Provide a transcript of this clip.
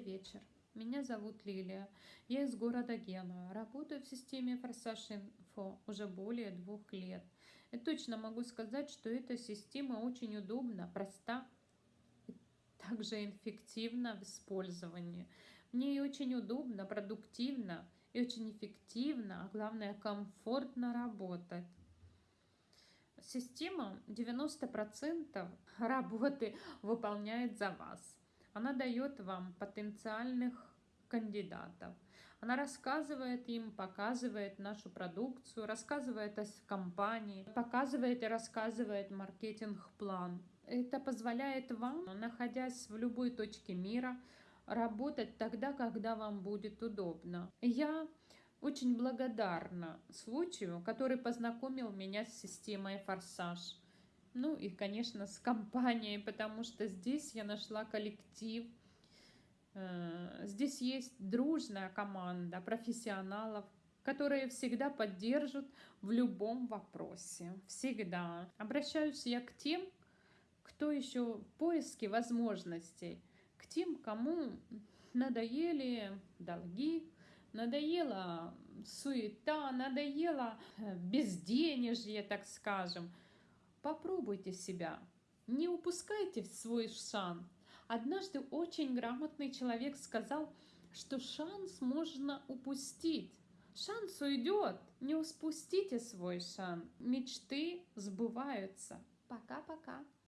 Добрый вечер. Меня зовут Лилия. Я из города Гена. Работаю в системе Форсаж Инфо уже более двух лет. И точно могу сказать, что эта система очень удобна, проста и также эффективна в использовании. Мне очень удобно, продуктивно и очень эффективно, а главное комфортно работать. Система 90% работы выполняет за вас. Она дает вам потенциальных кандидатов. Она рассказывает им, показывает нашу продукцию, рассказывает о компании, показывает и рассказывает маркетинг-план. Это позволяет вам, находясь в любой точке мира, работать тогда, когда вам будет удобно. Я очень благодарна случаю, который познакомил меня с системой «Форсаж». Ну и, конечно, с компанией, потому что здесь я нашла коллектив. Э, здесь есть дружная команда профессионалов, которые всегда поддержат в любом вопросе. Всегда. Обращаюсь я к тем, кто еще в поиске возможностей, к тем, кому надоели долги, надоела суета, надоело безденежье, так скажем – Попробуйте себя. Не упускайте свой шанс. Однажды очень грамотный человек сказал, что шанс можно упустить. Шанс уйдет. Не упустите свой шанс. Мечты сбываются. Пока-пока.